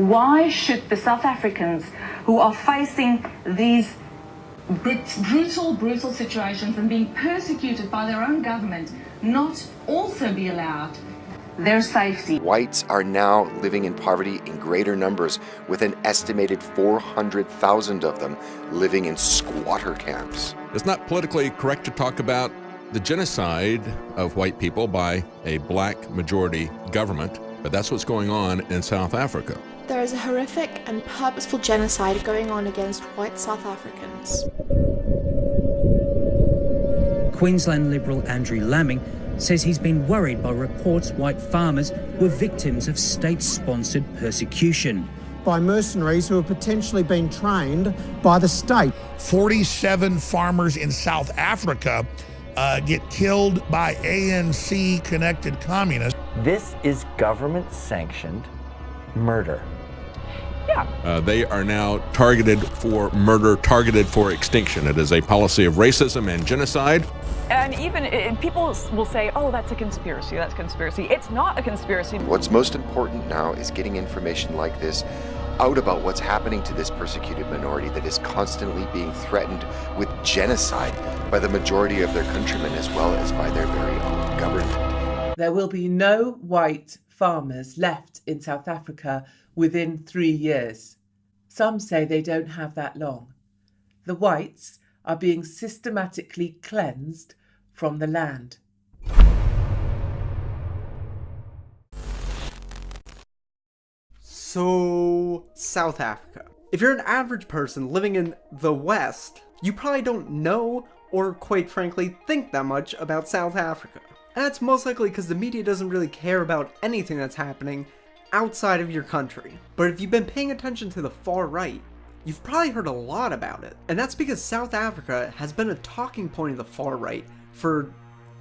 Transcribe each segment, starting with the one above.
Why should the South Africans who are facing these brutal, brutal situations and being persecuted by their own government not also be allowed their safety. Whites are now living in poverty in greater numbers, with an estimated 400,000 of them living in squatter camps. It's not politically correct to talk about the genocide of white people by a black majority government, but that's what's going on in South Africa. There is a horrific and purposeful genocide going on against white South Africans. Queensland Liberal Andrew Laming says he's been worried by reports white farmers were victims of state-sponsored persecution. By mercenaries who have potentially been trained by the state. 47 farmers in South Africa uh, get killed by ANC-connected communists. This is government-sanctioned murder. Yeah. Uh, they are now targeted for murder, targeted for extinction. It is a policy of racism and genocide. And even it, people will say, oh, that's a conspiracy, that's a conspiracy. It's not a conspiracy. What's most important now is getting information like this out about what's happening to this persecuted minority that is constantly being threatened with genocide by the majority of their countrymen as well as by their very own government. There will be no white farmers left in South Africa within three years. Some say they don't have that long. The whites are being systematically cleansed from the land. So, South Africa. If you're an average person living in the West, you probably don't know or quite frankly think that much about South Africa. And that's most likely because the media doesn't really care about anything that's happening outside of your country. But if you've been paying attention to the far right, you've probably heard a lot about it. And that's because South Africa has been a talking point of the far right for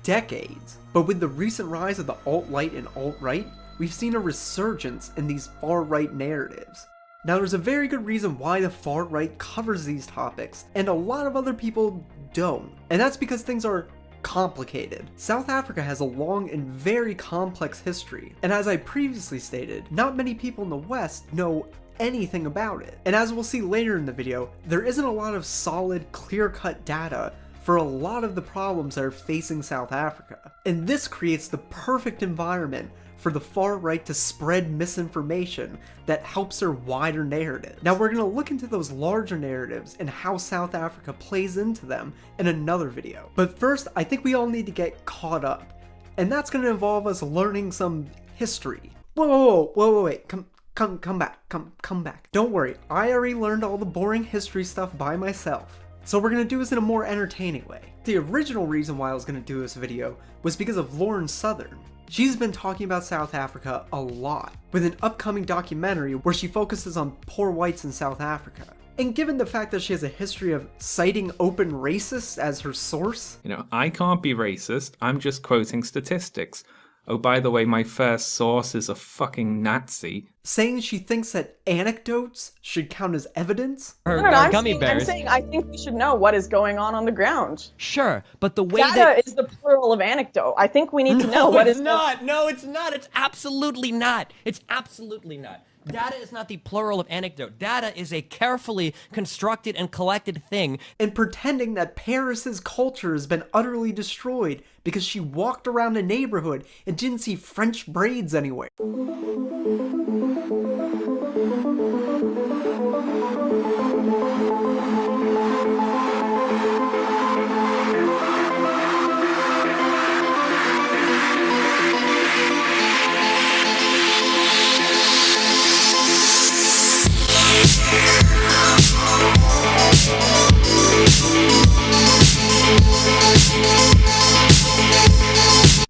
decades. But with the recent rise of the alt-right and alt-right, we've seen a resurgence in these far-right narratives. Now there's a very good reason why the far-right covers these topics, and a lot of other people don't. And that's because things are complicated. South Africa has a long and very complex history, and as I previously stated, not many people in the West know anything about it. And as we'll see later in the video, there isn't a lot of solid, clear-cut data for a lot of the problems that are facing South Africa. And this creates the perfect environment for the far right to spread misinformation that helps their wider narrative. Now we're going to look into those larger narratives and how South Africa plays into them in another video. But first, I think we all need to get caught up. And that's going to involve us learning some history. Whoa, whoa, whoa, whoa, wait, come, come, come back, come, come back. Don't worry, I already learned all the boring history stuff by myself. So we're going to do this in a more entertaining way. The original reason why I was going to do this video was because of Lauren Southern. She's been talking about South Africa a lot, with an upcoming documentary where she focuses on poor whites in South Africa. And given the fact that she has a history of citing open racists as her source... You know, I can't be racist, I'm just quoting statistics. Oh, by the way, my first source is a fucking Nazi. Saying she thinks that anecdotes should count as evidence? Her, no, no, I'm gummy saying, bears. I'm saying I think we should know what is going on on the ground. Sure, but the way Data that... is the plural of anecdote. I think we need to no, know what it's is. not. No, it's not. It's absolutely not. It's absolutely not. Data is not the plural of anecdote. Data is a carefully constructed and collected thing. And pretending that Paris's culture has been utterly destroyed because she walked around a neighborhood and didn't see French braids anywhere.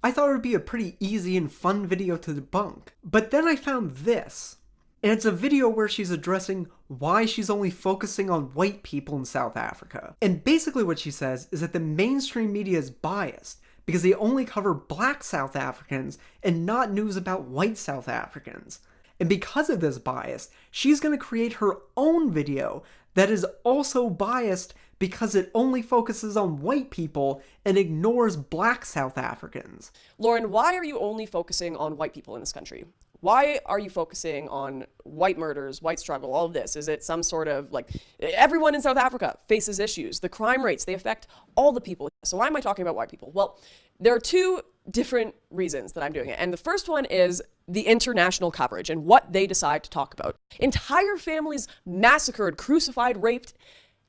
I thought it would be a pretty easy and fun video to debunk. But then I found this. And it's a video where she's addressing why she's only focusing on white people in South Africa. And basically what she says is that the mainstream media is biased because they only cover black South Africans and not news about white South Africans. And because of this bias, she's going to create her own video that is also biased because it only focuses on white people and ignores black South Africans. Lauren, why are you only focusing on white people in this country? Why are you focusing on white murders, white struggle, all of this? Is it some sort of like everyone in South Africa faces issues? The crime rates, they affect all the people. So why am I talking about white people? Well, there are two different reasons that I'm doing it. And the first one is the international coverage and what they decide to talk about. Entire families massacred, crucified, raped,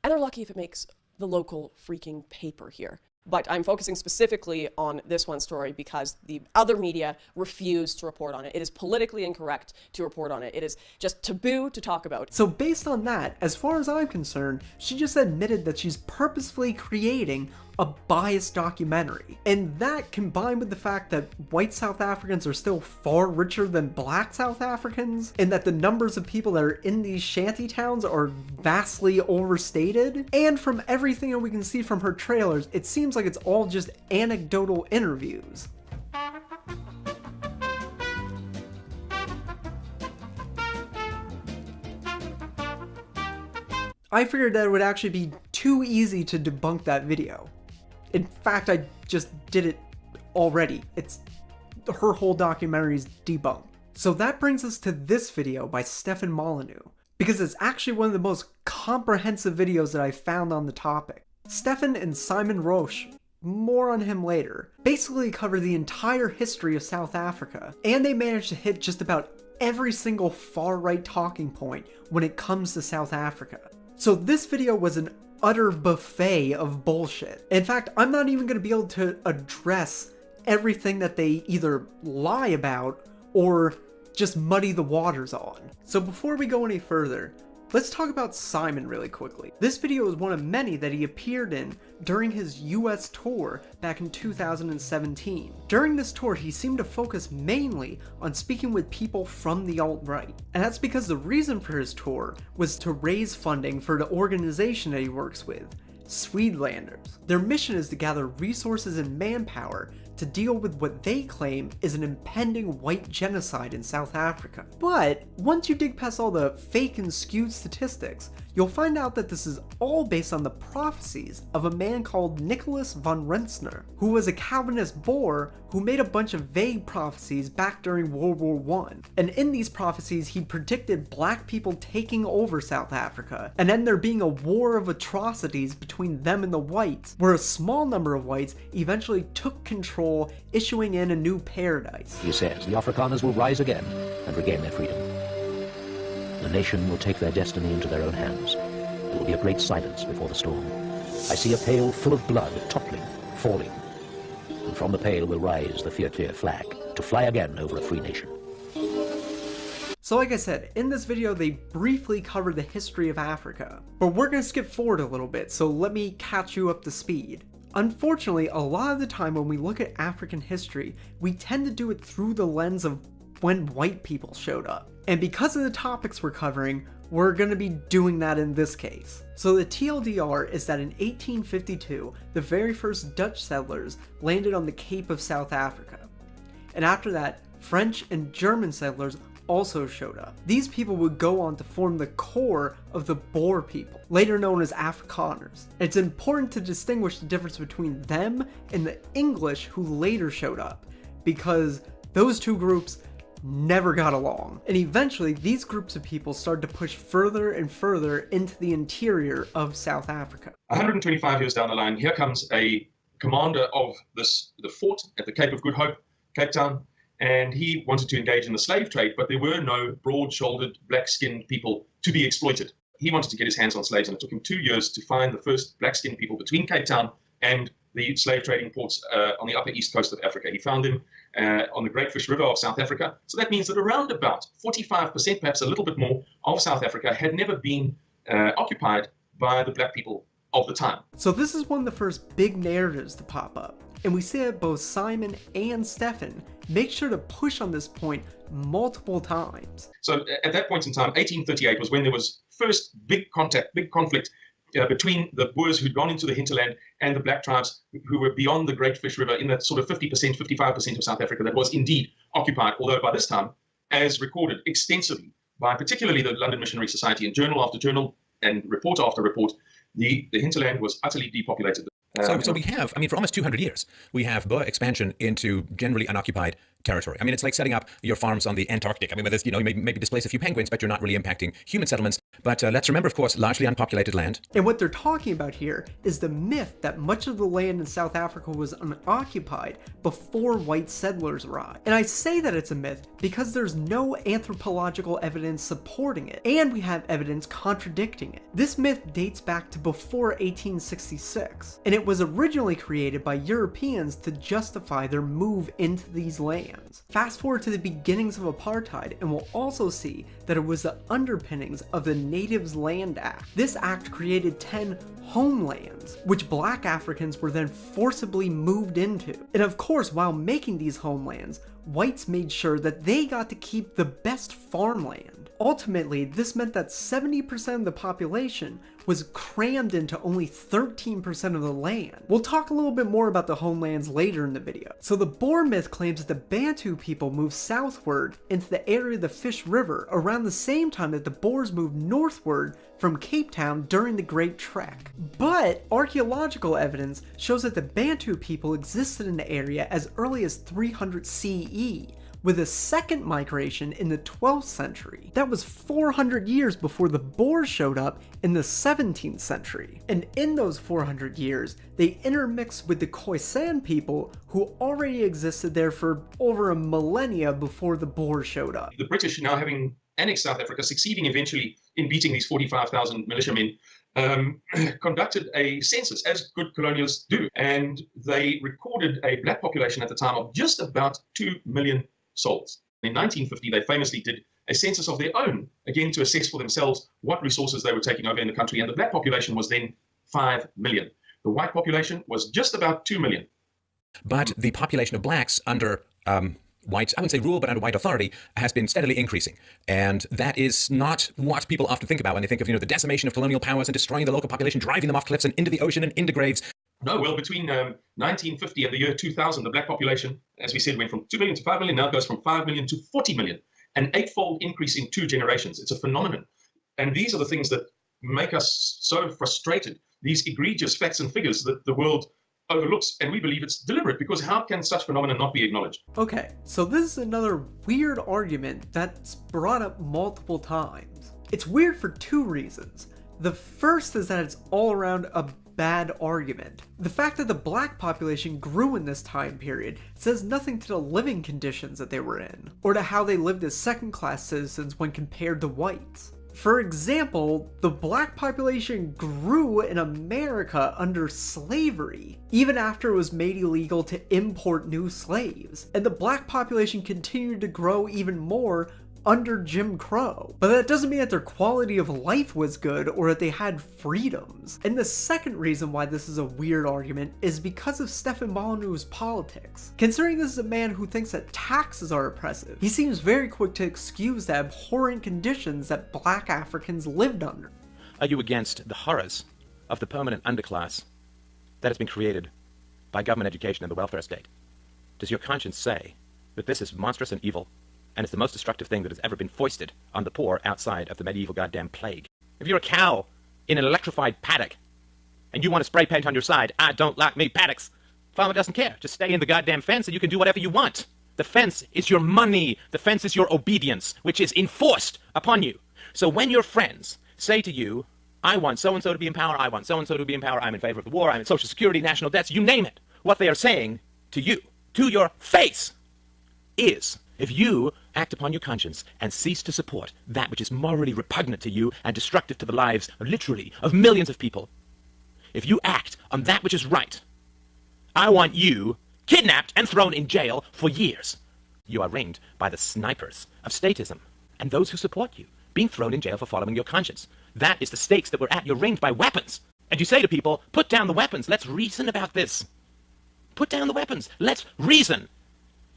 and they're lucky if it makes the local freaking paper here. But I'm focusing specifically on this one story because the other media refuse to report on it. It is politically incorrect to report on it. It is just taboo to talk about. So based on that, as far as I'm concerned, she just admitted that she's purposefully creating a biased documentary. And that combined with the fact that white South Africans are still far richer than black South Africans, and that the numbers of people that are in these shanty towns are vastly overstated, and from everything that we can see from her trailers, it seems like it's all just anecdotal interviews. I figured that it would actually be too easy to debunk that video. In fact, I just did it already. It's her whole documentary is debunked. So that brings us to this video by Stefan Molyneux, because it's actually one of the most comprehensive videos that I found on the topic. Stefan and Simon Roche, more on him later, basically cover the entire history of South Africa, and they managed to hit just about every single far-right talking point when it comes to South Africa. So this video was an utter buffet of bullshit. In fact, I'm not even going to be able to address everything that they either lie about or just muddy the waters on. So before we go any further, Let's talk about Simon really quickly. This video is one of many that he appeared in during his US tour back in 2017. During this tour, he seemed to focus mainly on speaking with people from the alt-right. And that's because the reason for his tour was to raise funding for the organization that he works with, Suidlanders. Their mission is to gather resources and manpower to deal with what they claim is an impending white genocide in South Africa. But once you dig past all the fake and skewed statistics, you'll find out that this is all based on the prophecies of a man called Nicholas van Rensburg, who was a Calvinist Boer who made a bunch of vague prophecies back during World War I. And in these prophecies, he predicted black people taking over South Africa, and then there being a war of atrocities between them and the whites, where a small number of whites eventually took control, issuing in a new paradise. He says the Afrikaners will rise again and regain their freedom. The nation will take their destiny into their own hands. There will be a great silence before the storm. I see a pail full of blood toppling, falling. And from the pail will rise the Vierkleur flag to fly again over a free nation. So like I said, in this video they briefly cover the history of Africa, but we're going to skip forward a little bit, so let me catch you up to speed. Unfortunately, a lot of the time when we look at African history, we tend to do it through the lens of when white people showed up. And because of the topics we're covering, we're going to be doing that in this case. So the TLDR is that in 1852, the very first Dutch settlers landed on the Cape of South Africa. And after that, French and German settlers also showed up. These people would go on to form the core of the Boer people, later known as Afrikaners. It's important to distinguish the difference between them and the English who later showed up, because those two groups never got along. And eventually, these groups of people started to push further and further into the interior of South Africa. 125 years down the line, here comes a commander of this the fort at the Cape of Good Hope, Cape Town, and he wanted to engage in the slave trade, but there were no broad-shouldered, black-skinned people to be exploited. He wanted to get his hands on slaves, and it took him two years to find the first black-skinned people between Cape Town and the slave trading ports uh, on the upper east coast of Africa. He found them uh, on the Great Fish River of South Africa. So that means that around about 45%, perhaps a little bit more, of South Africa had never been uh, occupied by the black people of the time. So this is one of the first big narratives to pop up. And we see that both Simon and Stefan make sure to push on this point multiple times. So at that point in time, 1838 was when there was first big contact, big conflict uh, between the Boers who'd gone into the hinterland and the black tribes who were beyond the Great Fish River in that sort of 50%, 55% of South Africa that was indeed occupied, although by this time, as recorded extensively by particularly the London Missionary Society in journal after journal and report after report, the, the hinterland was utterly depopulated. So, um, so we have, I mean, for almost 200 years, we have Boer expansion into generally unoccupied territory. I mean, it's like setting up your farms on the Antarctic. I mean, where there's, you know, you may, maybe displace a few penguins, but you're not really impacting human settlements. But uh, let's remember, of course, largely unpopulated land. And what they're talking about here is the myth that much of the land in South Africa was unoccupied before white settlers arrived. And I say that it's a myth because there's no anthropological evidence supporting it, and we have evidence contradicting it. This myth dates back to before 1866, and it was originally created by Europeans to justify their move into these lands. Fast forward to the beginnings of apartheid, and we'll also see that it was the underpinnings of the Natives Land Act. This act created 10 homelands, which black Africans were then forcibly moved into. And of course, while making these homelands, whites made sure that they got to keep the best farmland. Ultimately, this meant that 70% of the population was crammed into only 13% of the land. We'll talk a little bit more about the homelands later in the video. So the Boer myth claims that the Bantu people moved southward into the area of the Fish River around the same time that the Boers moved northward from Cape Town during the Great Trek. But archaeological evidence shows that the Bantu people existed in the area as early as 300 CE, with a second migration in the 12th century. That was 400 years before the Boers showed up in the 17th century. And in those 400 years, they intermixed with the Khoisan people who already existed there for over a millennia before the Boers showed up. The British now having annexed South Africa, succeeding eventually in beating these 45,000 militiamen, um, conducted a census, as good colonialists do, and they recorded a black population at the time of just about 2 million souls. In 1950, they famously did a census of their own, again to assess for themselves what resources they were taking over in the country, and the black population was then 5 million. The white population was just about 2 million. But the population of blacks under um, white, I wouldn't say rule, but under white authority, has been steadily increasing. And that is not what people often think about when they think of, you know, the decimation of colonial powers and destroying the local population, driving them off cliffs and into the ocean and into graves. No, well, between um, 1950 and the year 2000, the black population, as we said, went from 2 million to 5 million, now it goes from 5 million to 40 million, an eightfold increase in two generations. It's a phenomenon. And these are the things that make us so frustrated, these egregious facts and figures that the world overlooks, and we believe it's deliberate, because how can such phenomena not be acknowledged? Okay, so this is another weird argument that's brought up multiple times. It's weird for two reasons. The first is that it's all around a bad argument. The fact that the black population grew in this time period says nothing to the living conditions that they were in, or to how they lived as second class citizens when compared to whites. For example, the black population grew in America under slavery, even after it was made illegal to import new slaves, and the black population continued to grow even more under Jim Crow. But that doesn't mean that their quality of life was good or that they had freedoms. And the second reason why this is a weird argument is because of Stefan Molyneux's politics. Considering this is a man who thinks that taxes are oppressive, he seems very quick to excuse the abhorrent conditions that black Africans lived under. Are you against the horrors of the permanent underclass that has been created by government education and the welfare state? Does your conscience say that this is monstrous and evil and it's the most destructive thing that has ever been foisted on the poor outside of the medieval goddamn plague. If you're a cow in an electrified paddock and you want to spray paint on your side, I don't like me paddocks. Farmer doesn't care. Just stay in the goddamn fence and you can do whatever you want. The fence is your money. The fence is your obedience, which is enforced upon you. So when your friends say to you, I want so-and-so to be in power, I want so-and-so to be in power, I'm in favor of the war, I'm in social security, national debts, you name it. What they are saying to you, to your face, is if you act upon your conscience and cease to support that which is morally repugnant to you and destructive to the lives, literally, of millions of people, if you act on that which is right, I want you kidnapped and thrown in jail for years. You are ringed by the snipers of statism and those who support you, being thrown in jail for following your conscience. That is the stakes that we're at. You're ringed by weapons. And you say to people, put down the weapons. Let's reason about this. Put down the weapons. Let's reason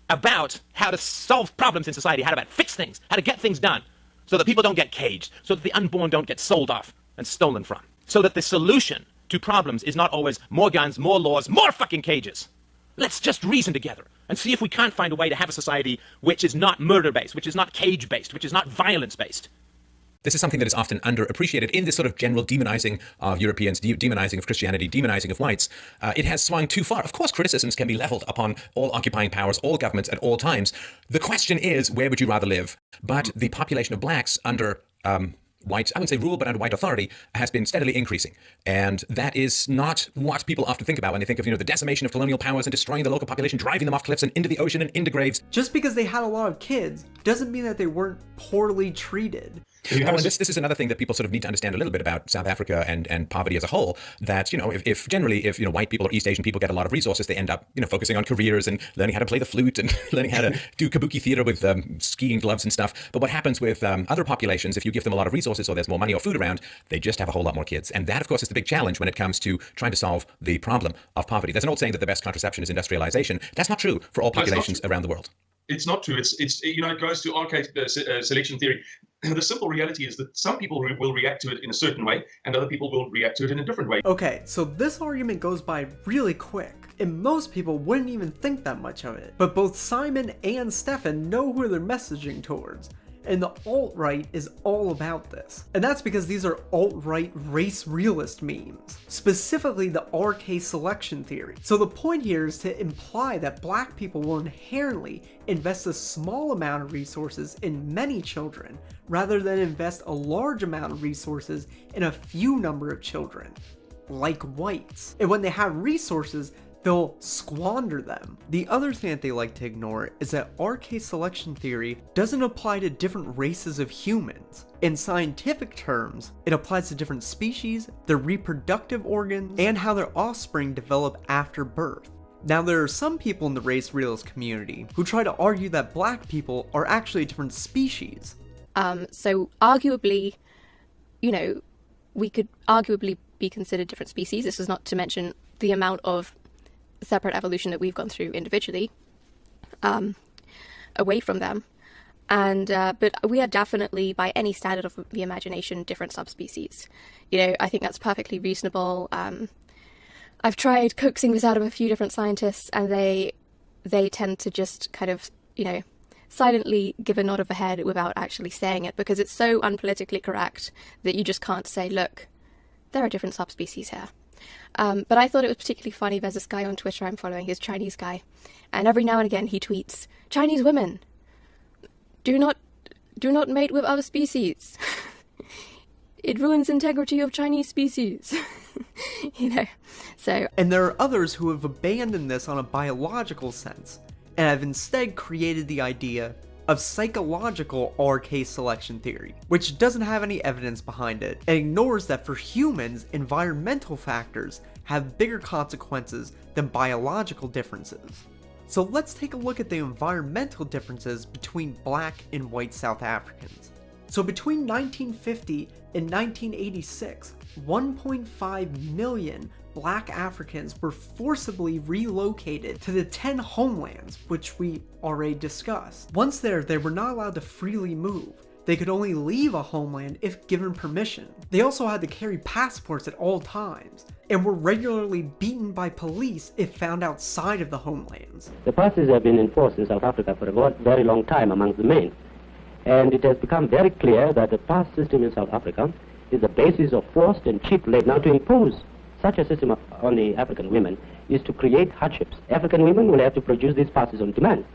about how to solve problems in society, how to fix things, how to get things done, so that people don't get caged, so that the unborn don't get sold off and stolen from, so that the solution to problems is not always more guns, more laws, more fucking cages. Let's just reason together and see if we can't find a way to have a society which is not murder-based, which is not cage-based, which is not violence-based. This is something that is often underappreciated in this sort of general demonizing of Europeans, de demonizing of Christianity, demonizing of whites. Uh, it has swung too far. Of course, criticisms can be leveled upon all occupying powers, all governments at all times. The question is, where would you rather live? But the population of blacks under um, white, I wouldn't say rule, but under white authority has been steadily increasing. And that is not what people often think about when they think of, you know, the decimation of colonial powers and destroying the local population, driving them off cliffs and into the ocean and into graves. Just because they had a lot of kids doesn't mean that they weren't poorly treated. And this, this is another thing that people sort of need to understand a little bit about South Africa and, and poverty as a whole. That you know, if, if generally if you know white people or East Asian people get a lot of resources, they end up you know focusing on careers and learning how to play the flute and learning how to do kabuki theater with um, skiing gloves and stuff. But what happens with um, other populations, if you give them a lot of resources or there's more money or food around, they just have a whole lot more kids. And that, of course, is the big challenge when it comes to trying to solve the problem of poverty. There's an old saying that the best contraception is industrialization. That's not true for all populations around the world it's not true. It's it's you know it goes to RK uh, selection theory. The simple reality is that some people re will react to it in a certain way, and other people will react to it in a different way. Okay, so this argument goes by really quick, and most people wouldn't even think that much of it. But both Simon and Stefan know who they're messaging towards and the alt-right is all about this. And that's because these are alt-right race realist memes, specifically the RK selection theory. So the point here is to imply that black people will inherently invest a small amount of resources in many children, rather than invest a large amount of resources in a few number of children like whites. And when they have resources, they'll squander them. The other thing that they like to ignore is that RK selection theory doesn't apply to different races of humans. In scientific terms, it applies to different species, their reproductive organs, and how their offspring develop after birth. Now there are some people in the race realist community who try to argue that black people are actually a different species. Um, so arguably, you know, we could arguably be considered different species. This is not to mention the amount of separate evolution that we've gone through individually um, away from them. And uh, but we are definitely, by any standard of the imagination, different subspecies. You know, I think that's perfectly reasonable. Um, I've tried coaxing this out of a few different scientists, and they they tend to just kind of, you know, silently give a nod of the head without actually saying it because it's so unpolitically correct that you just can't say, look, there are different subspecies here. Um, but I thought it was particularly funny. There's this guy on Twitter I'm following, he's a Chinese guy, and every now and again he tweets, Chinese women, do not, do not mate with other species. it ruins integrity of Chinese species. you know, so. And there are others who have abandoned this on a biological sense, and have instead created the idea of psychological RK selection theory, which doesn't have any evidence behind it, and ignores that for humans, environmental factors have bigger consequences than biological differences. So let's take a look at the environmental differences between black and white South Africans. So between 1950 and 1986, 1.5 million black Africans were forcibly relocated to the 10 homelands, which we already discussed. Once there, they were not allowed to freely move. They could only leave a homeland if given permission. They also had to carry passports at all times, and were regularly beaten by police if found outside of the homelands. The passes have been enforced in South Africa for a very long time among the main, and it has become very clear that the pass system in South Africa is the basis of forced and cheap labor. Now to impose such a system on the African women is to create hardships. African women will have to produce these passes on demand.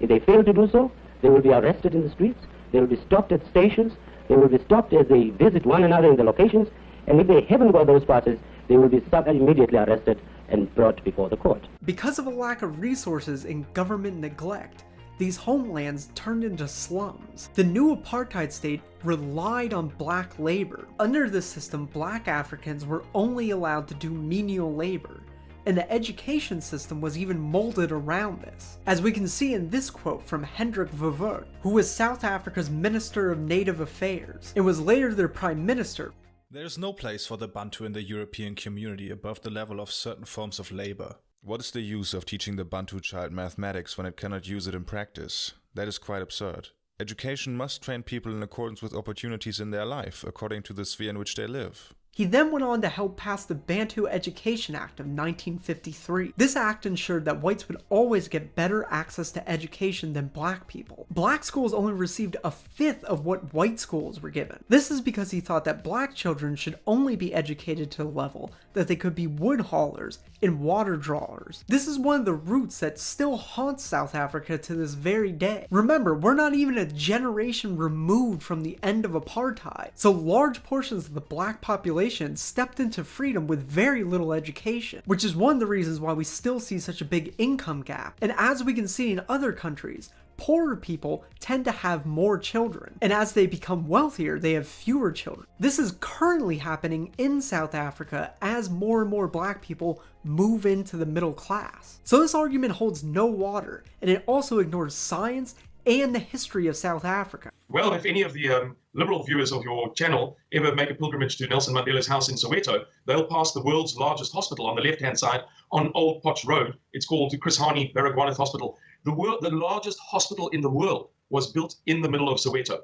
If they fail to do so, they will be arrested in the streets, they will be stopped at stations, they will be stopped as they visit one another in the locations, and if they haven't got those passes, they will be immediately arrested and brought before the court. Because of a lack of resources and government neglect, these homelands turned into slums. The new apartheid state relied on black labor. Under this system, black Africans were only allowed to do menial labor, and the education system was even molded around this. As we can see in this quote from Hendrik Verwoerd, who was South Africa's Minister of Native Affairs, and was later their Prime Minister. There is no place for the Bantu in the European community above the level of certain forms of labor. What is the use of teaching the Bantu child mathematics when it cannot use it in practice? That is quite absurd. Education must train people in accordance with opportunities in their life, according to the sphere in which they live. He then went on to help pass the Bantu Education Act of 1953. This act ensured that whites would always get better access to education than black people. Black schools only received a fifth of what white schools were given. This is because he thought that black children should only be educated to the level that they could be wood haulers and water drawers. This is one of the roots that still haunts South Africa to this very day. Remember, we're not even a generation removed from the end of apartheid, so large portions of the black population stepped into freedom with very little education, which is one of the reasons why we still see such a big income gap. And as we can see in other countries, poorer people tend to have more children, and as they become wealthier, they have fewer children. This is currently happening in South Africa as more and more black people move into the middle class. So this argument holds no water, and it also ignores science and the history of South Africa. Well, if any of the um, liberal viewers of your channel ever make a pilgrimage to Nelson Mandela's house in Soweto, they'll pass the world's largest hospital on the left-hand side on Old Potch Road. It's called Chris Hani Baragwanath Hospital. The, world, the largest hospital in the world was built in the middle of Soweto.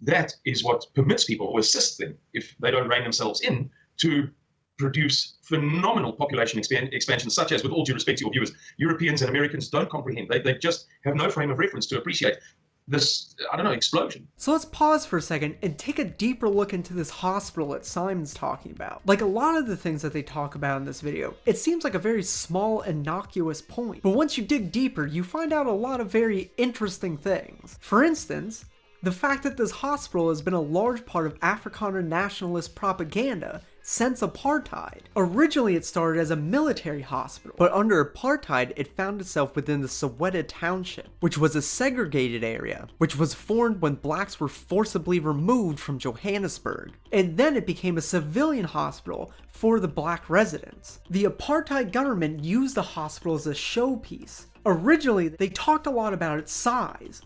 That is what permits people, or assists them, if they don't rein themselves in, to produce phenomenal population expand, expansion, such as, with all due respect to your viewers, Europeans and Americans don't comprehend. They, they just have no frame of reference to appreciate this, I don't know, explosion. So let's pause for a second and take a deeper look into this hospital that Simon's talking about. Like a lot of the things that they talk about in this video, it seems like a very small, innocuous point. But once you dig deeper, you find out a lot of very interesting things. For instance, the fact that this hospital has been a large part of Afrikaner nationalist propaganda since apartheid. Originally it started as a military hospital, but under apartheid it found itself within the Soweto Township, which was a segregated area, which was formed when blacks were forcibly removed from Johannesburg. And then it became a civilian hospital for the black residents. The apartheid government used the hospital as a showpiece. Originally, they talked a lot about its size,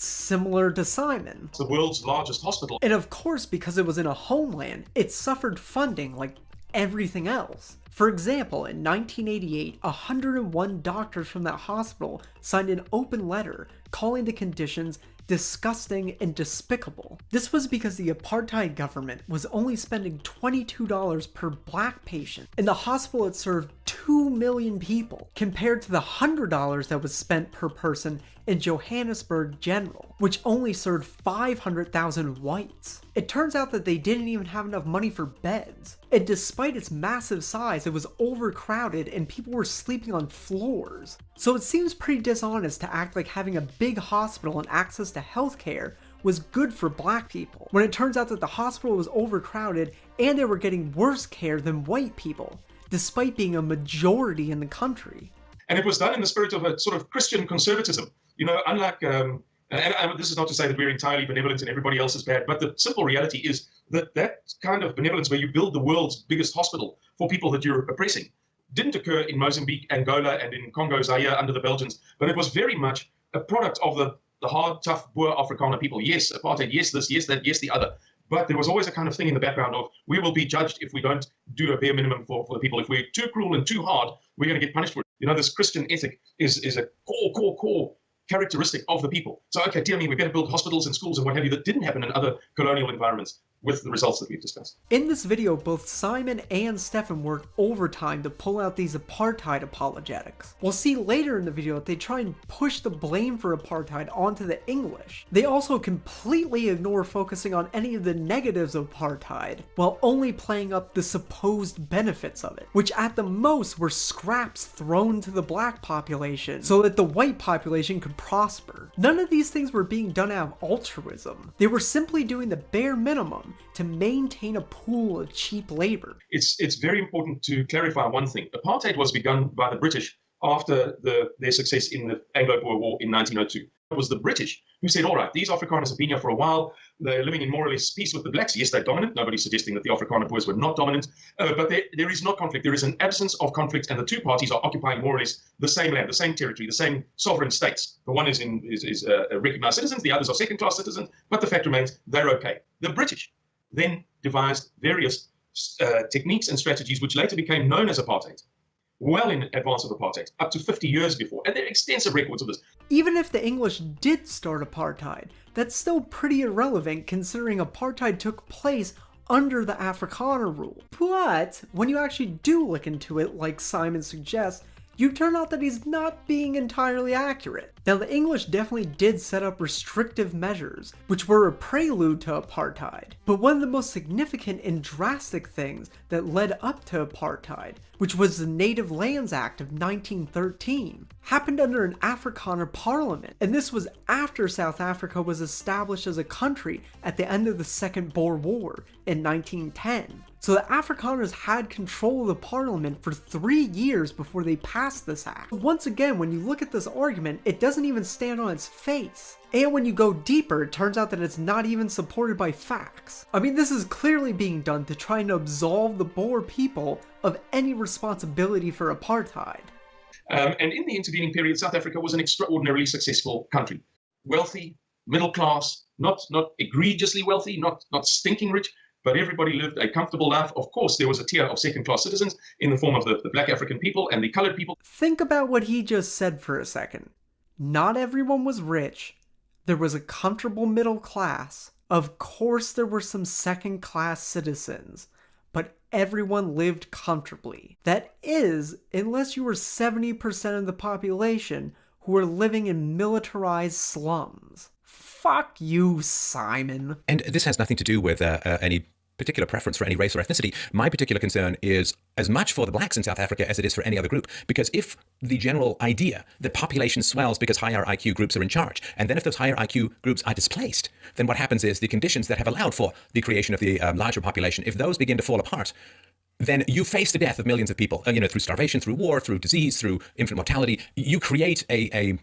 similar to Simon. It's the world's largest hospital. And of course, because it was in a homeland, it suffered funding like everything else. For example, in 1988, 101 doctors from that hospital signed an open letter calling the conditions disgusting and despicable. This was because the apartheid government was only spending $22 per black patient, and the hospital it served 2 million people, compared to the $100 that was spent per person in Johannesburg General, which only served 500,000 whites. It turns out that they didn't even have enough money for beds, and despite its massive size, it was overcrowded and people were sleeping on floors. So it seems pretty dishonest to act like having a big hospital and access to healthcare was good for black people, when it turns out that the hospital was overcrowded and they were getting worse care than white people, despite being a majority in the country. And it was done in the spirit of a sort of Christian conservatism. You know, unlike, um, and, and this is not to say that we're entirely benevolent and everybody else is bad, but the simple reality is that that kind of benevolence where you build the world's biggest hospital for people that you're oppressing didn't occur in Mozambique, Angola, and in Congo Zaire under the Belgians, but it was very much a product of the, the hard, tough, Boer Afrikaner people. Yes, apartheid, yes, this, yes, that, yes, the other. But there was always a kind of thing in the background of we will be judged if we don't do a bare minimum for, for the people. If we're too cruel and too hard, we're going to get punished for it. You know, this Christian ethic is, is a core, core, core characteristic of the people. So, okay, dear me, we better build hospitals and schools and what have you that didn't happen in other colonial environments with the results that we've discussed. In this video, both Simon and Stefan work overtime to pull out these apartheid apologetics. We'll see later in the video that they try and push the blame for apartheid onto the English. They also completely ignore focusing on any of the negatives of apartheid, while only playing up the supposed benefits of it, which at the most were scraps thrown to the black population so that the white population could prosper. None of these things were being done out of altruism. They were simply doing the bare minimum to maintain a pool of cheap labor. It's, it's very important to clarify one thing. Apartheid was begun by the British after the, their success in the Anglo-Boer War in 1902. It was the British who said, all right, these Afrikaners have been here for a while. They're living in more or less peace with the blacks. Yes, they're dominant. Nobody's suggesting that the Afrikaner Boers were not dominant. Uh, but there, there is not conflict. There is an absence of conflict, and the two parties are occupying more or less the same land, the same territory, the same sovereign states. The one is, in, is, is uh, recognized citizens, the others are second-class citizens, but the fact remains they're okay. The British then devised various uh, techniques and strategies which later became known as apartheid well in advance of apartheid, up to 50 years before. And there are extensive records of this. Even if the English did start apartheid, that's still pretty irrelevant considering apartheid took place under the Afrikaner rule. But when you actually do look into it, like Simon suggests, you turn out that he's not being entirely accurate. Now, the English definitely did set up restrictive measures, which were a prelude to apartheid. But one of the most significant and drastic things that led up to apartheid, which was the Native Lands Act of 1913, happened under an Afrikaner parliament. And this was after South Africa was established as a country at the end of the Second Boer War in 1910. So the Afrikaners had control of the parliament for three years before they passed this act. Once again, when you look at this argument, it doesn't even stand on its face. And when you go deeper, it turns out that it's not even supported by facts. I mean, this is clearly being done to try and absolve the Boer people of any responsibility for apartheid. Um, and in the intervening period, South Africa was an extraordinarily successful country. Wealthy, middle class, not, not egregiously wealthy, not, not stinking rich, but everybody lived a comfortable life. Of course, there was a tier of second class citizens in the form of the, the black African people and the colored people. Think about what he just said for a second. Not everyone was rich. There was a comfortable middle class. Of course, there were some second class citizens, but everyone lived comfortably. That is, unless you were 70% of the population who were living in militarized slums. Fuck you, Simon. And this has nothing to do with uh, uh, any particular preference for any race or ethnicity. My particular concern is as much for the blacks in South Africa as it is for any other group. Because if the general idea that population swells because higher IQ groups are in charge, and then if those higher IQ groups are displaced, then what happens is the conditions that have allowed for the creation of the um, larger population, if those begin to fall apart, then you face the death of millions of people, uh, you know, through starvation, through war, through disease, through infant mortality. You create a, a,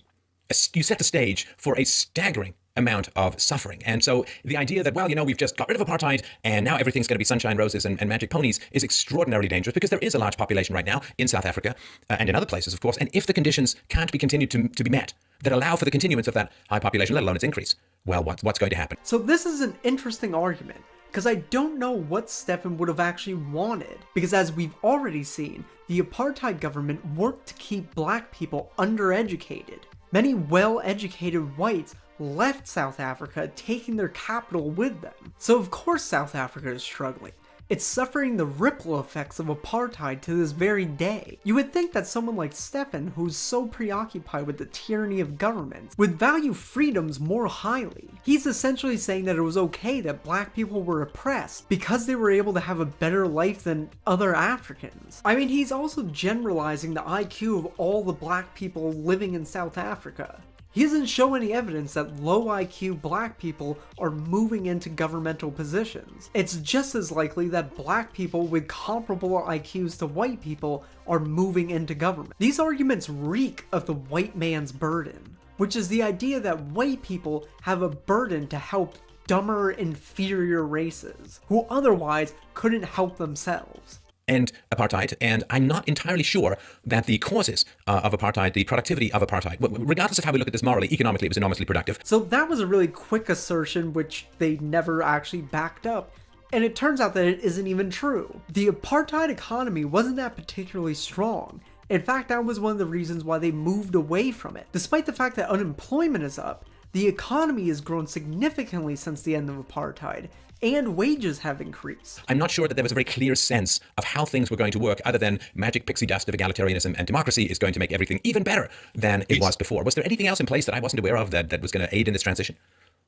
a you set the stage for a staggering amount of suffering. And so the idea that, well, you know, we've just got rid of apartheid and now everything's going to be sunshine, roses, and, and magic ponies is extraordinarily dangerous because there is a large population right now in South Africa uh, and in other places, of course. And if the conditions can't be continued to, to be met that allow for the continuance of that high population, let alone its increase, well, what, what's going to happen? So this is an interesting argument because I don't know what Stefan would have actually wanted. Because as we've already seen, the apartheid government worked to keep black people undereducated. Many well-educated whites left South Africa, taking their capital with them. So of course South Africa is struggling. It's suffering the ripple effects of apartheid to this very day. You would think that someone like Stefan, who's so preoccupied with the tyranny of governments, would value freedoms more highly. He's essentially saying that it was okay that black people were oppressed because they were able to have a better life than other Africans. I mean, he's also generalizing the IQ of all the black people living in South Africa. He doesn't show any evidence that low IQ black people are moving into governmental positions. It's just as likely that black people with comparable IQs to white people are moving into government. These arguments reek of the white man's burden, which is the idea that white people have a burden to help dumber, inferior races, who otherwise couldn't help themselves end apartheid. And I'm not entirely sure that the causes uh, of apartheid, the productivity of apartheid, regardless of how we look at this morally, economically, it was enormously productive. So that was a really quick assertion, which they never actually backed up. And it turns out that it isn't even true. The apartheid economy wasn't that particularly strong. In fact, that was one of the reasons why they moved away from it. Despite the fact that unemployment is up, the economy has grown significantly since the end of apartheid, and wages have increased. I'm not sure that there was a very clear sense of how things were going to work other than magic pixie dust of egalitarianism and democracy is going to make everything even better than it was before. Was there anything else in place that I wasn't aware of that, that was going to aid in this transition?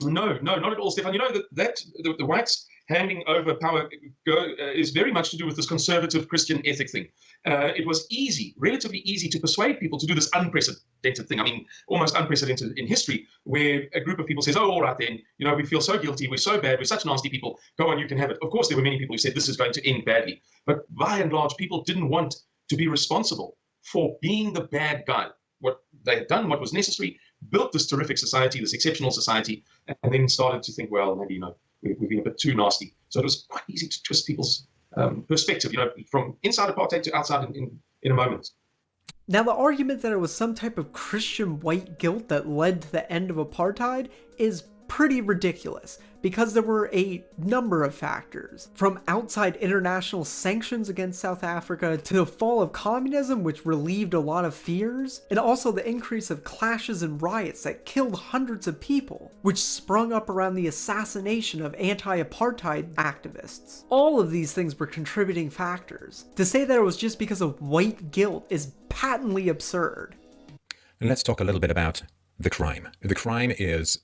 No, no, not at all, Stefan. You know that, that the, the whites handing over power go, uh, is very much to do with this conservative Christian ethic thing. Uh, it was easy, relatively easy, to persuade people to do this unprecedented thing. I mean, almost unprecedented in history, where a group of people says, "Oh, all right then, you know, we feel so guilty, we're so bad, we're such nasty people. Go on, you can have it." Of course, there were many people who said this is going to end badly, but by and large, people didn't want to be responsible for being the bad guy. What they had done, what was necessary, built this terrific society, this exceptional society, and then started to think, well, maybe you know we, have been a bit too nasty. So it was quite easy to twist people's um, perspective, you know, from inside apartheid to outside in, in, in a moment. Now, the argument that it was some type of Christian white guilt that led to the end of apartheid is pretty ridiculous because there were a number of factors, from outside international sanctions against South Africa to the fall of communism which relieved a lot of fears, and also the increase of clashes and riots that killed hundreds of people, which sprung up around the assassination of anti-apartheid activists. All of these things were contributing factors. To say that it was just because of white guilt is patently absurd. And let's talk a little bit about the crime. The crime is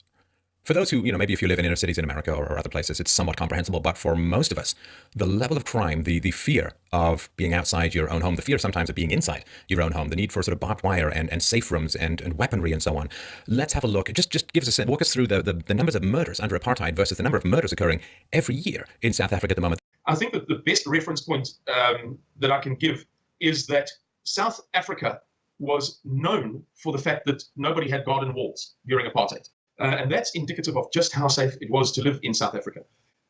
for those who, you know, maybe if you live in inner cities in America or, or, other places, it's somewhat comprehensible. But for most of us, the level of crime, the the fear of being outside your own home, the fear sometimes of being inside your own home, the need for sort of barbed wire and, and safe rooms and, and weaponry and so on. Let's have a look. Just just give us a walk us through the, the, the numbers of murders under apartheid versus the number of murders occurring every year in South Africa at the moment. I think that the best reference point um, that I can give is that South Africa was known for the fact that nobody had garden walls during apartheid. Uh, and that's indicative of just how safe it was to live in South Africa.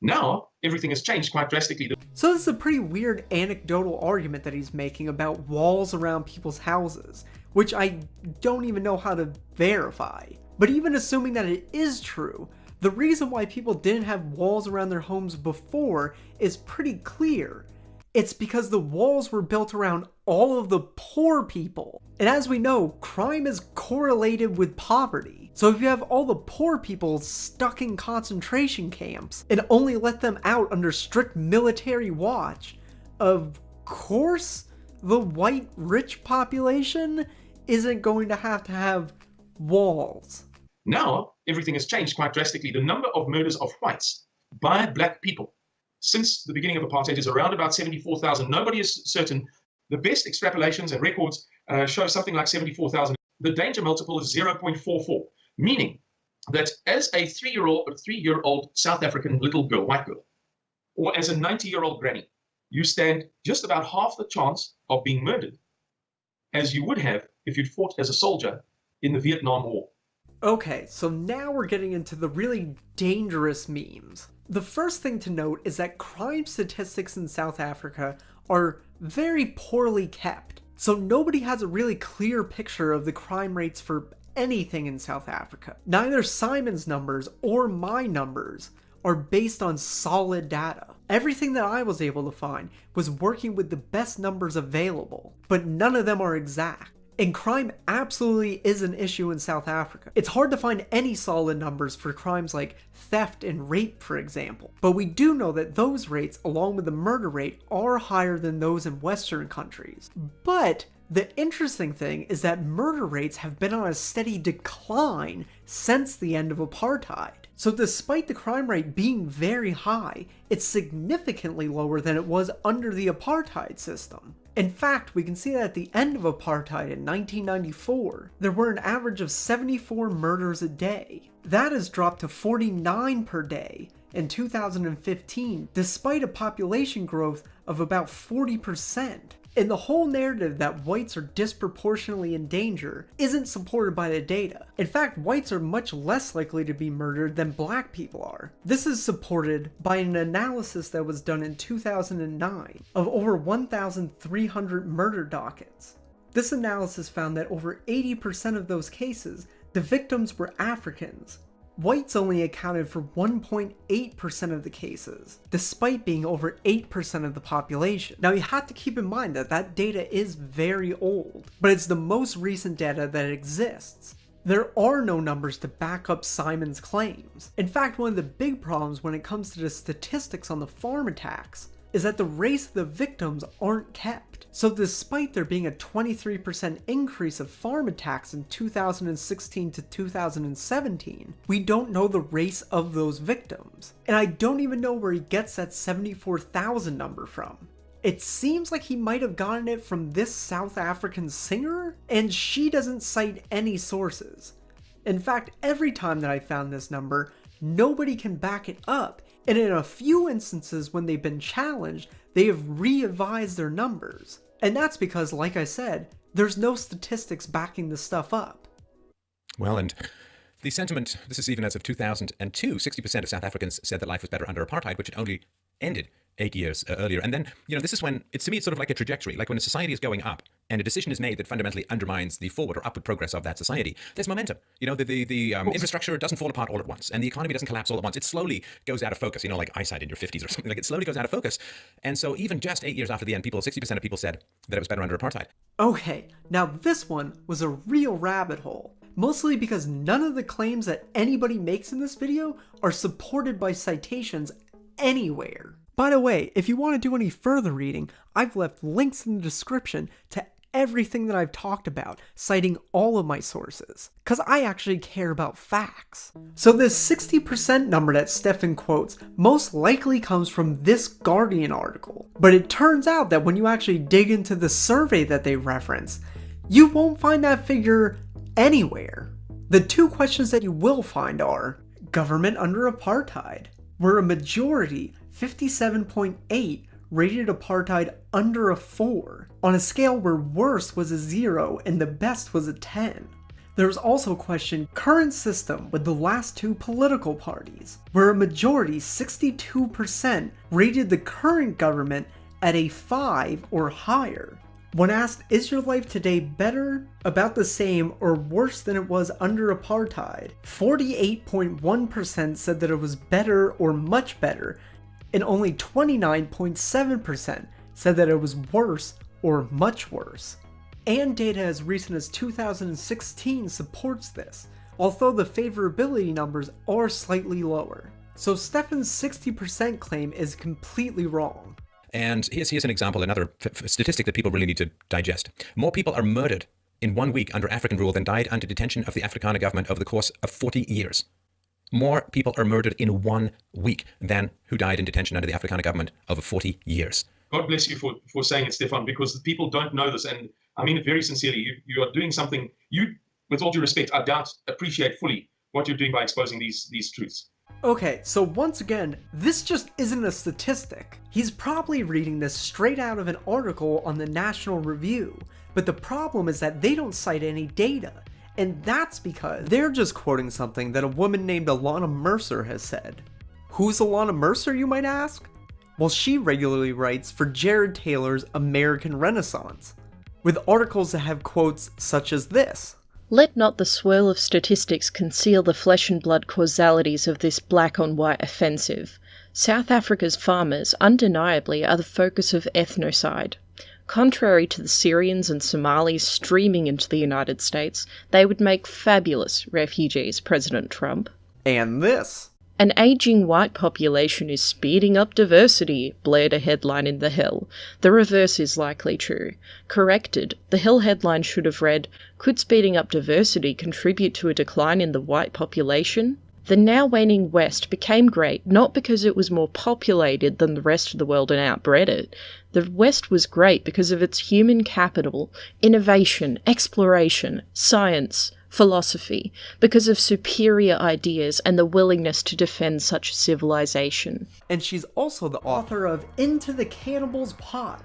Now, everything has changed quite drastically. So this is a pretty weird anecdotal argument that he's making about walls around people's houses, which I don't even know how to verify. But even assuming that it is true, the reason why people didn't have walls around their homes before is pretty clear. It's because the walls were built around all of the poor people. And as we know, crime is correlated with poverty. So if you have all the poor people stuck in concentration camps and only let them out under strict military watch, of course the white rich population isn't going to have to have walls. Now, everything has changed quite drastically. The number of murders of whites by black people since the beginning of apartheid is around about 74,000. Nobody is certain. The best extrapolations and records uh, show something like 74,000. The danger multiple is 0.44, meaning that as a three-year-old or three-year-old South African little girl, white girl, or as a 90-year-old granny, you stand just about half the chance of being murdered as you would have if you'd fought as a soldier in the Vietnam War. Okay, so now we're getting into the really dangerous memes. The first thing to note is that crime statistics in South Africa are very poorly kept. So nobody has a really clear picture of the crime rates for anything in South Africa. Neither Simon's numbers or my numbers are based on solid data. Everything that I was able to find was working with the best numbers available, but none of them are exact. And crime absolutely is an issue in South Africa. It's hard to find any solid numbers for crimes like theft and rape, for example. But we do know that those rates, along with the murder rate, are higher than those in Western countries. But the interesting thing is that murder rates have been on a steady decline since the end of apartheid. So despite the crime rate being very high, it's significantly lower than it was under the apartheid system. In fact, we can see that at the end of apartheid in 1994, there were an average of 74 murders a day. That has dropped to 49 per day in 2015, despite a population growth of about 40%. And the whole narrative that whites are disproportionately in danger isn't supported by the data. In fact, whites are much less likely to be murdered than black people are. This is supported by an analysis that was done in 2009 of over 1,300 murder dockets. This analysis found that over 80% of those cases, the victims were Africans, Whites only accounted for 1.8% of the cases, despite being over 8% of the population. Now you have to keep in mind that that data is very old, but it's the most recent data that exists. There are no numbers to back up Simon's claims. In fact, one of the big problems when it comes to the statistics on the farm attacks is that the race of the victims aren't kept. So despite there being a 23% increase of farm attacks in 2016 to 2017, we don't know the race of those victims. And I don't even know where he gets that 74,000 number from. It seems like he might have gotten it from this South African singer, and she doesn't cite any sources. In fact, every time that I found this number, nobody can back it up, and in a few instances when they've been challenged, they have re-advised their numbers. And that's because, like I said, there's no statistics backing this stuff up. Well, and the sentiment, this is even as of 2002, 60% of South Africans said that life was better under apartheid, which had only ended eight years uh, earlier. And then, you know, this is when it's to me, it's sort of like a trajectory. Like when a society is going up and a decision is made that fundamentally undermines the forward or upward progress of that society, there's momentum. You know, the the, the um, infrastructure doesn't fall apart all at once, and the economy doesn't collapse all at once. It slowly goes out of focus. You know, like eyesight in your 50s or something. Like it slowly goes out of focus. And so even just eight years after the end, people, 60% of people said that it was better under apartheid. Okay, now this one was a real rabbit hole. Mostly because none of the claims that anybody makes in this video are supported by citations anywhere. By the way, if you want to do any further reading, I've left links in the description to everything that I've talked about, citing all of my sources, because I actually care about facts. So this 60% number that Stefan quotes most likely comes from this Guardian article, but it turns out that when you actually dig into the survey that they reference, you won't find that figure anywhere. The two questions that you will find are, government under apartheid, where a majority 57.8 rated apartheid under a 4, on a scale where worst was a 0 and the best was a 10. There was also a question current system with the last two political parties, where a majority 62% rated the current government at a 5 or higher. When asked, is your life today better, about the same, or worse than it was under apartheid, 48.1% said that it was better or much better, and only 29.7% said that it was worse or much worse. And data as recent as 2016 supports this, although the favorability numbers are slightly lower. So Stefan's 60% claim is completely wrong. And here's, here's an example, another statistic that people really need to digest. More people are murdered in one week under African rule than died under detention of the Afrikaner government over the course of 40 years. More people are murdered in one week than who died in detention under the Afrikaner government over 40 years. God bless you for, for saying it, Stefan, because people don't know this. And I mean it very sincerely. You, you are doing something, you, with all due respect, I doubt, appreciate fully what you're doing by exposing these, these truths. Okay, so once again, this just isn't a statistic. He's probably reading this straight out of an article on the National Review, but the problem is that they don't cite any data. And that's because they're just quoting something that a woman named Ilana Mercer has said. Who's Ilana Mercer, you might ask? Well, she regularly writes for Jared Taylor's American Renaissance, with articles that have quotes such as this. Let not the swirl of statistics conceal the flesh and blood causalities of this black on white offensive. South Africa's farmers undeniably are the focus of ethnocide. Contrary to the Syrians and Somalis streaming into the United States, they would make fabulous refugees, President Trump. And this. An aging white population is speeding up diversity, blared a headline in The Hill. The reverse is likely true. Corrected, The Hill headline should have read Could speeding up diversity contribute to a decline in the white population? The now waning West became great not because it was more populated than the rest of the world and outbred it. The West was great because of its human capital, innovation, exploration, science, philosophy because of superior ideas and the willingness to defend such a civilization. And she's also the author of Into the Cannibal's Pot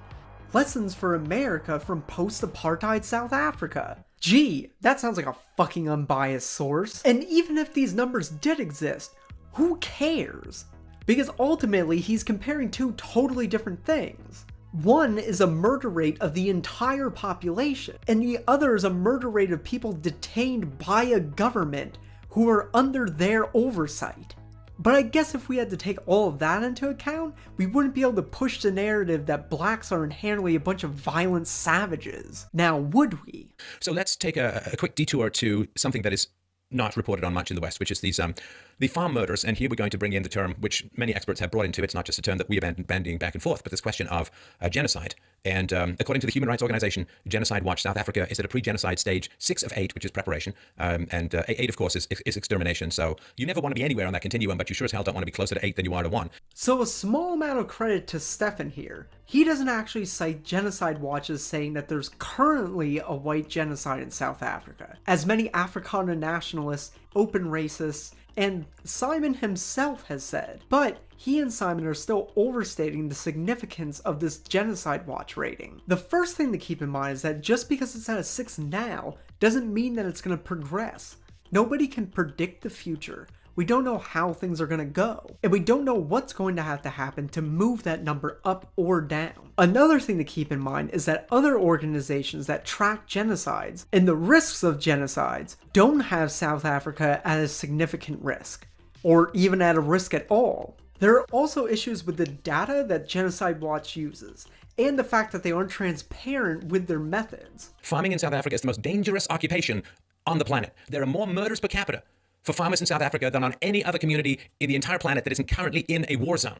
Lessons for America from Post Apartheid South Africa. Gee, that sounds like a fucking unbiased source. And even if these numbers did exist, who cares? Because ultimately, he's comparing two totally different things. One is a murder rate of the entire population, and the other is a murder rate of people detained by a government who are under their oversight. But I guess if we had to take all of that into account, we wouldn't be able to push the narrative that blacks are inherently a bunch of violent savages. Now, would we? So let's take a, a quick detour to something that is not reported on much in the West, which is these um, the farm murders. And here we're going to bring in the term which many experts have brought into. It's not just a term that we been bandying back and forth, but this question of uh, genocide. And um, according to the Human Rights Organization, Genocide Watch, South Africa is at a pre-genocide stage six of eight, which is preparation. Um, and uh, eight, of course, is, is extermination. So you never want to be anywhere on that continuum, but you sure as hell don't want to be closer to eight than you are to one. So a small amount of credit to Stefan here. He doesn't actually cite Genocide Watch as saying that there's currently a white genocide in South Africa, as many Afrikaner nationalists, open racists, and Simon himself has said. But he and Simon are still overstating the significance of this Genocide Watch rating. The first thing to keep in mind is that just because it's at a 6 now, doesn't mean that it's going to progress. Nobody can predict the future, We don't know how things are going to go, and we don't know what's going to have to happen to move that number up or down. Another thing to keep in mind is that other organizations that track genocides and the risks of genocides don't have South Africa at a significant risk, or even at a risk at all. There are also issues with the data that Genocide Watch uses, and the fact that they aren't transparent with their methods. Farming in South Africa is the most dangerous occupation on the planet. There are more murders per capita for farmers in South Africa than on any other community in the entire planet that isn't currently in a war zone.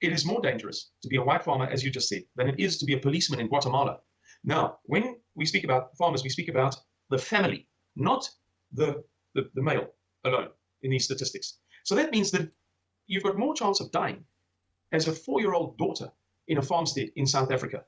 It is more dangerous to be a white farmer, as you just said, than it is to be a policeman in Guatemala. Now, when we speak about farmers, we speak about the family, not the, the, the male alone in these statistics. So that means that you've got more chance of dying as a four-year-old daughter in a farmstead in South Africa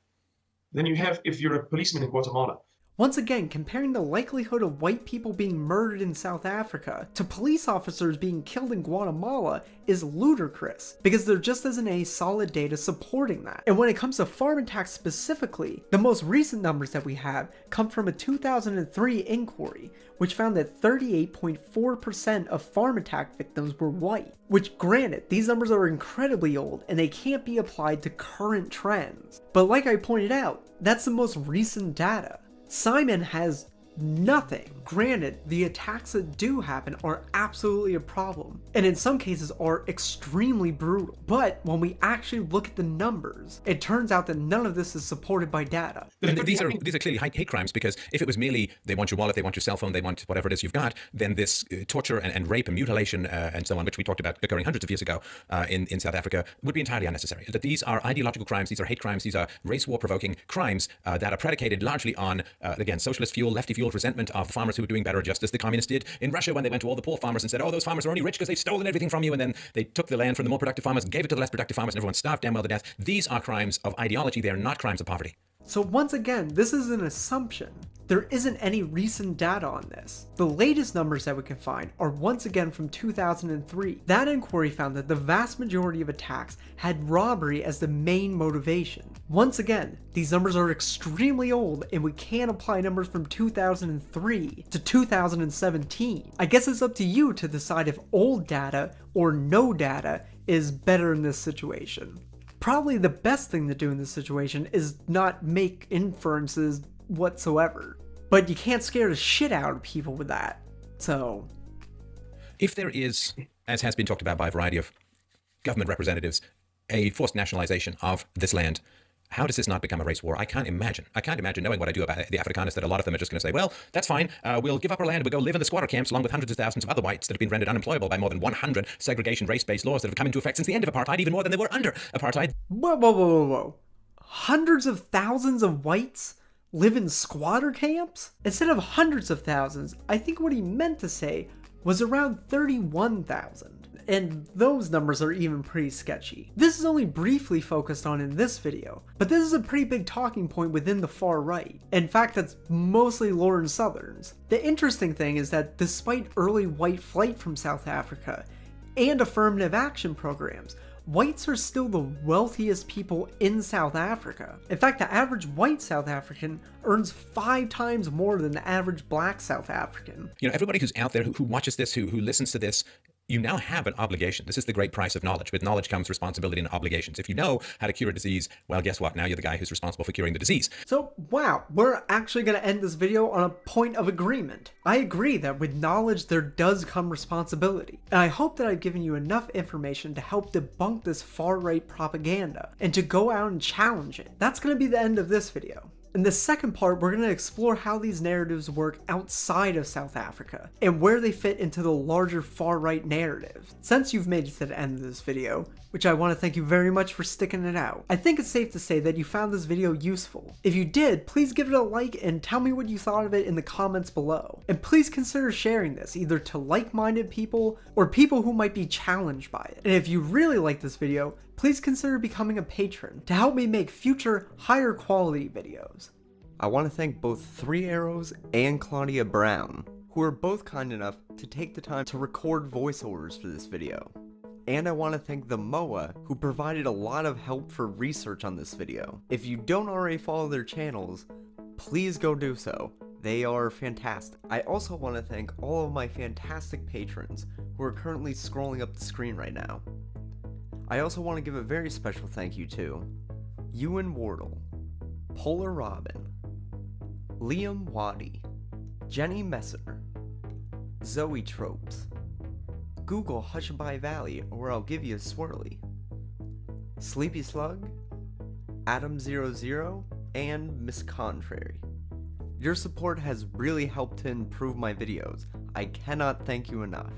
than you have if you're a policeman in Guatemala. Once again, comparing the likelihood of white people being murdered in South Africa to police officers being killed in Guatemala is ludicrous, because there just isn't any solid data supporting that. And when it comes to farm attacks specifically, the most recent numbers that we have come from a 2003 inquiry, which found that 38.4% of farm attack victims were white. Which granted, these numbers are incredibly old and they can't be applied to current trends. But like I pointed out, that's the most recent data. Simon has nothing. Granted, the attacks that do happen are absolutely a problem, and in some cases are extremely brutal. But when we actually look at the numbers, it turns out that none of this is supported by data. These are these are clearly hate crimes because if it was merely they want your wallet, they want your cell phone, they want whatever it is you've got, then this uh, torture and, and, rape and mutilation uh, and so on, which we talked about occurring hundreds of years ago uh, in in South Africa, would be entirely unnecessary. That these are ideological crimes, these are hate crimes, these are race war provoking crimes uh, that are predicated largely on uh, again socialist fuel, lefty fuel resentment of farmers who were doing better, just as the communists did in Russia when they went to all the poor farmers and said, oh, those farmers are only rich because they've stolen everything from you. And then they took the land from the more productive farmers and gave it to the less productive farmers and everyone starved damn well to death. These are crimes of ideology. They are not crimes of poverty. So once again, this is an assumption. There isn't any recent data on this. The latest numbers that we can find are once again from 2003. That inquiry found that the vast majority of attacks had robbery as the main motivation. Once again, these numbers are extremely old and we can't apply numbers from 2003 to 2017. I guess it's up to you to decide if old data or no data is better in this situation probably the best thing to do in this situation is not make inferences whatsoever. But you can't scare the shit out of people with that. So. If there is, as has been talked about by a variety of government representatives, a forced nationalization of this land, how does this not become a race war? I can't imagine. I can't imagine knowing what I do about the Afrikaners that a lot of them are just going to say, well, that's fine. Uh, we'll give up our land. We'll go live in the squatter camps along with hundreds of thousands of other whites that have been rendered unemployable by more than 100 segregation race-based laws that have come into effect since the end of apartheid, even more than they were under apartheid. Whoa, whoa, whoa, whoa, whoa. Hundreds of thousands of whites live in squatter camps? Instead of hundreds of thousands, I think what he meant to say was around 31,000 and those numbers are even pretty sketchy. This is only briefly focused on in this video, but this is a pretty big talking point within the far right. In fact, that's mostly Lauren Southern's. The interesting thing is that despite early white flight from South Africa and affirmative action programs, whites are still the wealthiest people in South Africa. In fact, the average white South African earns five times more than the average black South African. You know, everybody who's out there who, who watches this, who, who listens to this, you now have an obligation. This is the great price of knowledge. With knowledge comes responsibility and obligations. If you know how to cure a disease, well, guess what? Now you're the guy who's responsible for curing the disease. So, wow, we're actually going to end this video on a point of agreement. I agree that with knowledge, there does come responsibility. And I hope that I've given you enough information to help debunk this far-right propaganda and to go out and challenge it. That's going to be the end of this video. In the second part, we're going to explore how these narratives work outside of South Africa, and where they fit into the larger far-right narrative. Since you've made it to the end of this video, which I want to thank you very much for sticking it out, I think it's safe to say that you found this video useful. If you did, please give it a like and tell me what you thought of it in the comments below. And please consider sharing this, either to like-minded people, or people who might be challenged by it. And if you really like this video, please consider becoming a patron to help me make future higher quality videos. I want to thank both Three Arrows and Claudia Brown, who are both kind enough to take the time to record voiceovers for this video. And I want to thank the MOA, who provided a lot of help for research on this video. If you don't already follow their channels, please go do so. They are fantastic. I also want to thank all of my fantastic patrons who are currently scrolling up the screen right now. I also want to give a very special thank you to Ewan Wardle, Polar Robin, Liam Waddy, Jenny Messer, Zoe Tropes, Google Hushabye Valley or I'll give you a swirly, Sleepy Slug, Adam00, and Miss Contrary. Your support has really helped to improve my videos. I cannot thank you enough.